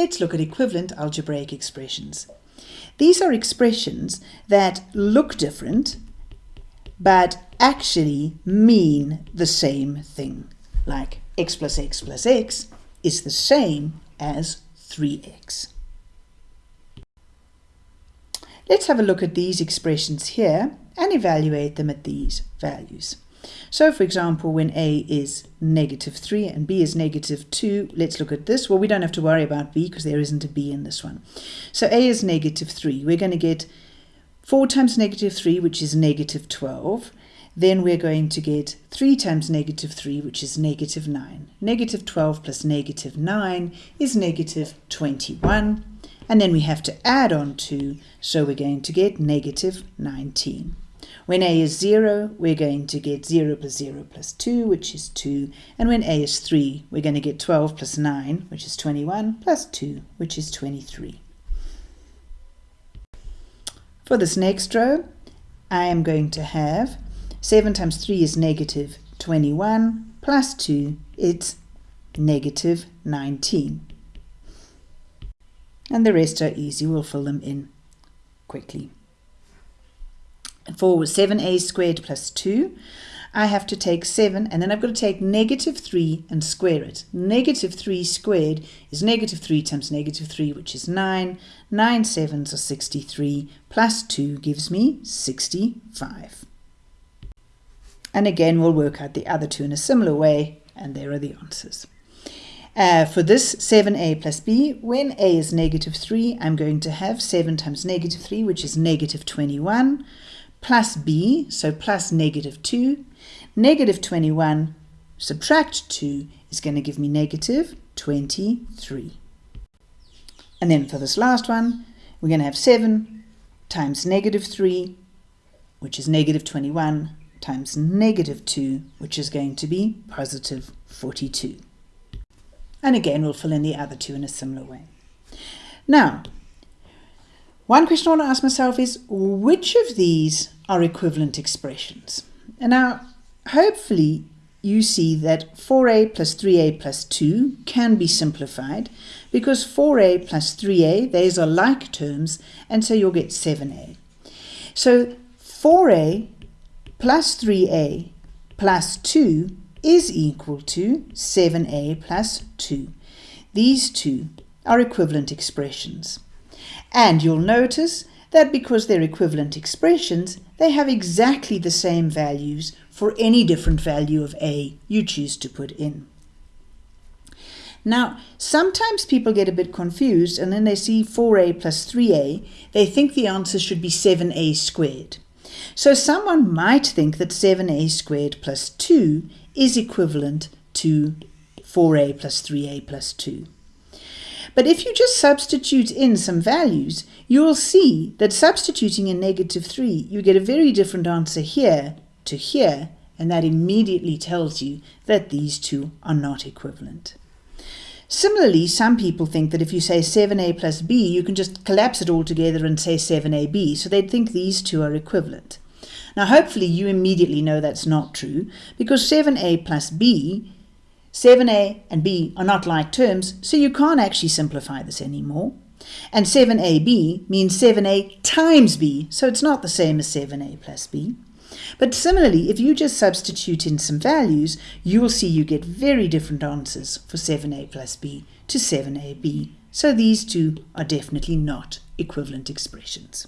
let's look at equivalent algebraic expressions. These are expressions that look different, but actually mean the same thing. Like x plus x plus x is the same as 3x. Let's have a look at these expressions here and evaluate them at these values. So for example, when a is negative 3 and b is negative 2, let's look at this. Well, we don't have to worry about b because there isn't a b in this one. So a is negative 3. We're going to get 4 times negative 3, which is negative 12. Then we're going to get 3 times negative 3, which is negative 9. Negative 12 plus negative 9 is negative 21. And then we have to add on 2, so we're going to get negative 19. When a is 0, we're going to get 0 plus 0 plus 2, which is 2. And when a is 3, we're going to get 12 plus 9, which is 21, plus 2, which is 23. For this next row, I am going to have 7 times 3 is negative 21, plus 2, it's negative 19. And the rest are easy, we'll fill them in quickly for 7a squared plus 2, I have to take 7 and then I've got to take negative 3 and square it. Negative 3 squared is negative 3 times negative 3 which is 9. 9 sevens are 63 plus 2 gives me 65. And again we'll work out the other two in a similar way and there are the answers. Uh, for this 7a plus b, when a is negative 3, I'm going to have 7 times negative 3, which is negative 21 plus b, so plus negative 2. Negative 21 subtract 2 is going to give me negative 23. And then for this last one, we're going to have 7 times negative 3, which is negative 21, times negative 2, which is going to be positive 42. And again, we'll fill in the other two in a similar way. Now, one question I want to ask myself is, which of these are equivalent expressions? And now, hopefully, you see that 4a plus 3a plus 2 can be simplified because 4a plus 3a, these are like terms, and so you'll get 7a. So 4a plus 3a plus 2 is equal to 7a plus 2. These two are equivalent expressions. And you'll notice that because they're equivalent expressions, they have exactly the same values for any different value of a you choose to put in. Now, sometimes people get a bit confused and then they see 4a plus 3a, they think the answer should be 7a squared. So someone might think that 7a squared plus 2 is equivalent to 4a plus 3a plus 2. But if you just substitute in some values, you will see that substituting in negative 3, you get a very different answer here to here, and that immediately tells you that these two are not equivalent. Similarly, some people think that if you say 7a plus b, you can just collapse it all together and say 7ab, so they'd think these two are equivalent. Now, hopefully you immediately know that's not true, because 7a plus b 7a and b are not like terms, so you can't actually simplify this anymore. And 7ab means 7a times b, so it's not the same as 7a plus b. But similarly, if you just substitute in some values, you will see you get very different answers for 7a plus b to 7ab. So these two are definitely not equivalent expressions.